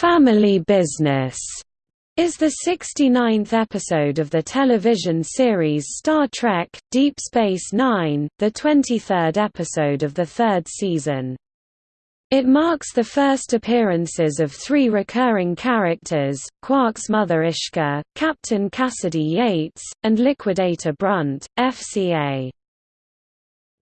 Family Business is the 69th episode of the television series Star Trek – Deep Space Nine, the 23rd episode of the third season. It marks the first appearances of three recurring characters, Quark's mother Ishka, Captain Kasidy Yates, and Liquidator Brunt, FCA.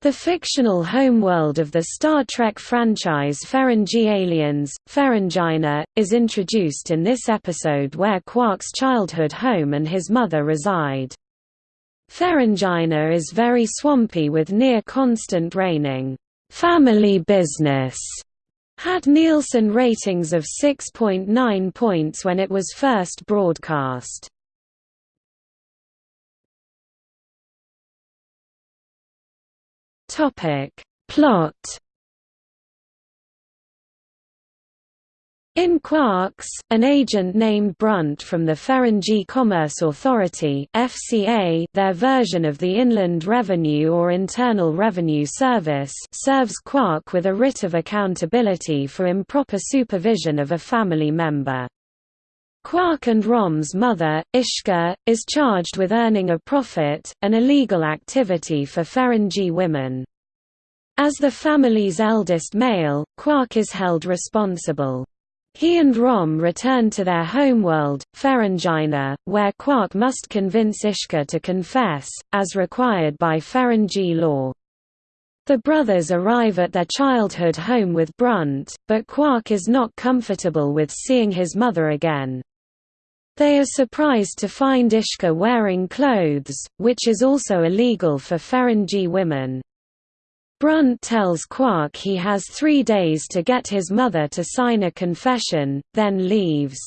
The fictional homeworld of the Star Trek franchise Ferengi Aliens, Ferenginar, is introduced in this episode where Quark's childhood home and his mother reside. Ferenginar is very swampy with near-constant raining. Family Business had Nielsen ratings of 6.9 points when it was first broadcast. Topic. Plot In Quarks, an agent named Brunt from the Ferengi Commerce Authority FCA, their version of the Inland Revenue or Internal Revenue Service serves Quark with a writ of accountability for improper supervision of a family member. Quark and Rom's mother, Ishka, is charged with earning a profit, an illegal activity for Ferengi women. As the family's eldest male, Quark is held responsible. He and Rom return to their homeworld, Ferenginar, where Quark must convince Ishka to confess, as required by Ferengi law. The brothers arrive at their childhood home with Brunt, but Quark is not comfortable with seeing his mother again. They are surprised to find Ishka wearing clothes, which is also illegal for Ferengi women. Brunt tells Quark he has three days to get his mother to sign a confession, then leaves.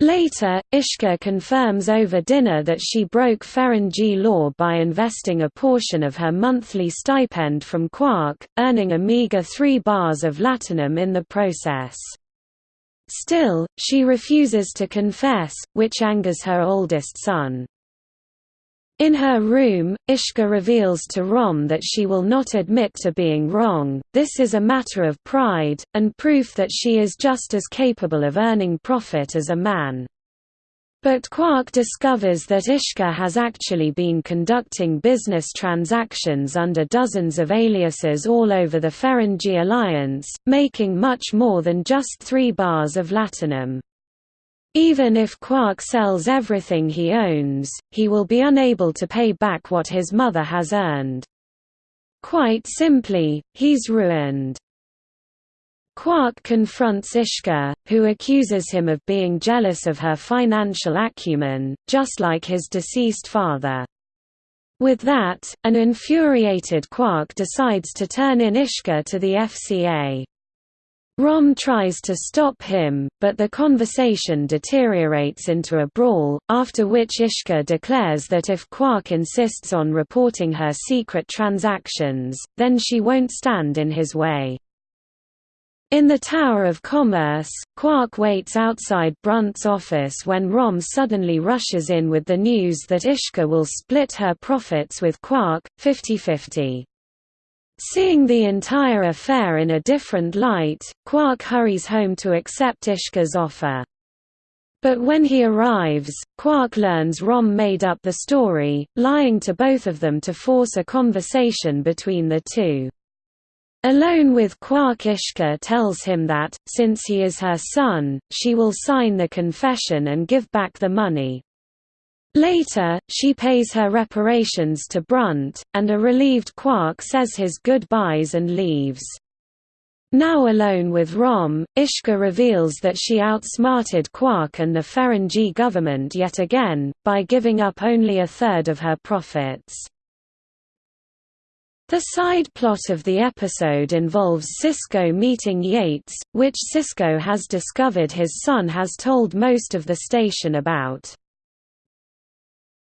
Later, Ishka confirms over dinner that she broke Ferengi law by investing a portion of her monthly stipend from Quark, earning a meager three bars of latinum in the process. Still, she refuses to confess, which angers her oldest son. In her room, Ishka reveals to Rom that she will not admit to being wrong, this is a matter of pride, and proof that she is just as capable of earning profit as a man. But Quark discovers that Ishka has actually been conducting business transactions under dozens of aliases all over the Ferengi Alliance, making much more than just three bars of latinum. Even if Quark sells everything he owns, he will be unable to pay back what his mother has earned. Quite simply, he's ruined. Quark confronts Ishka, who accuses him of being jealous of her financial acumen, just like his deceased father. With that, an infuriated Quark decides to turn in Ishka to the FCA. Rom tries to stop him, but the conversation deteriorates into a brawl, after which Ishka declares that if Quark insists on reporting her secret transactions, then she won't stand in his way. In the Tower of Commerce, Quark waits outside Brunt's office when Rom suddenly rushes in with the news that Ishka will split her profits with Quark, 50-50. Seeing the entire affair in a different light, Quark hurries home to accept Ishka's offer. But when he arrives, Quark learns Rom made up the story, lying to both of them to force a conversation between the two. Alone with Quark Ishka tells him that, since he is her son, she will sign the confession and give back the money. Later, she pays her reparations to Brunt, and a relieved Quark says his goodbyes and leaves. Now alone with Rom, Ishka reveals that she outsmarted Quark and the Ferengi government yet again, by giving up only a third of her profits. The side plot of the episode involves Sisko meeting Yates, which Sisko has discovered his son has told most of the station about.